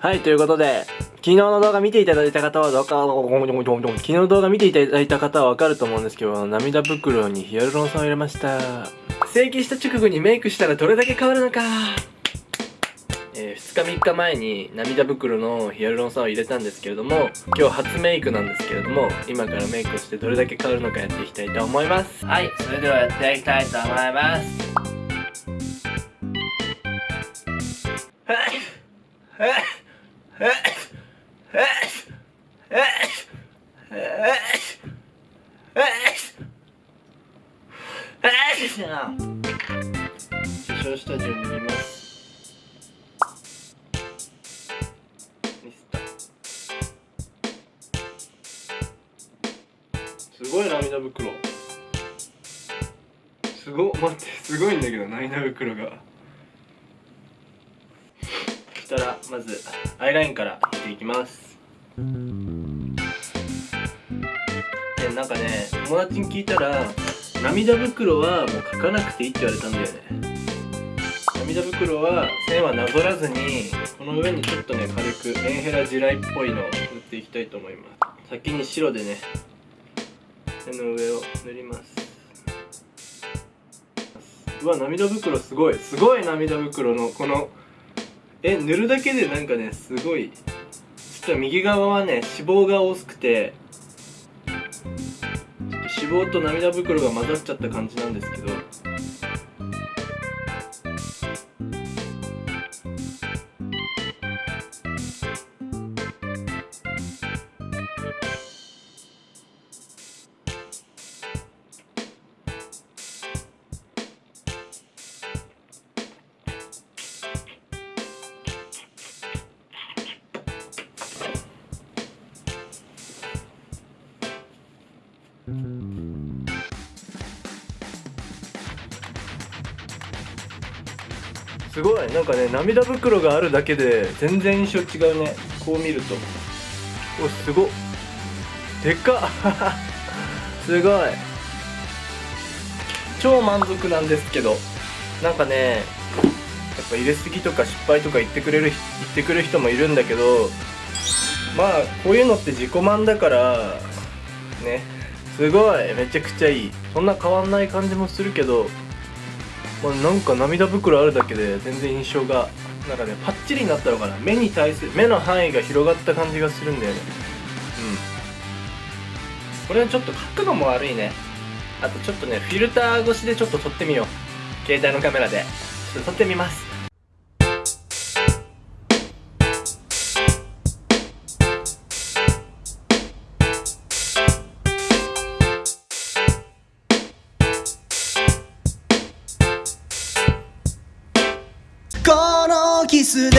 はい、ということで、昨日の動画見ていただいた方はどうか、昨日の動画見ていただいた方はわかると思うんですけど、涙袋にヒアルロン酸を入れました。整形した直後にメイクしたらどれだけ変わるのか。えー、2日3日前に涙袋のヒアルロン酸を入れたんですけれども今日初メイクなんですけれども今からメイクをしてどれだけ変わるのかやっていきたいと思いますはいそれではやっていきたいと思いますはいはいはい化粧下地を塗りますすごい涙袋すご待ってすごいんだけど涙袋が。そしたらまずアイラインから引いていきます。でなんかね友達に聞いたら涙袋はもう描かなくていいって言われたんだよね。涙袋は線はなぞらずにこの上にちょっとね軽くメンヘラ地雷っぽいのを塗っていきたいと思います。先に白でね手の上を塗ります。うわ涙袋すごい。すごい涙袋のこのえ塗るだけでなんかねすごい。ちょっと右側はね脂肪が多くて脂肪と涙袋が混ざっちゃった感じなんですけどすごい。なんかね涙袋があるだけで全然印象違うね。こう見ると。おすご。でか。っ すごい。超満足なんですけど。なんかねやっぱ入れすぎとか失敗とか言ってくれる言ってくる人もいるんだけど。まあこういうのって自己満だからね。すごい。めちゃくちゃいい。そんな変わんない感じもするけど。まあ、なんか涙袋あるだけで全然印象がなんかねパッチリになったのかな。目に対する目の範囲が広がった感じがするんだよね。うん。これはちょっと角度も悪いね。あとちょっとねフィルター越しでちょっと撮ってみよう。携帯のカメラで。ちょっと撮ってみます。このキスで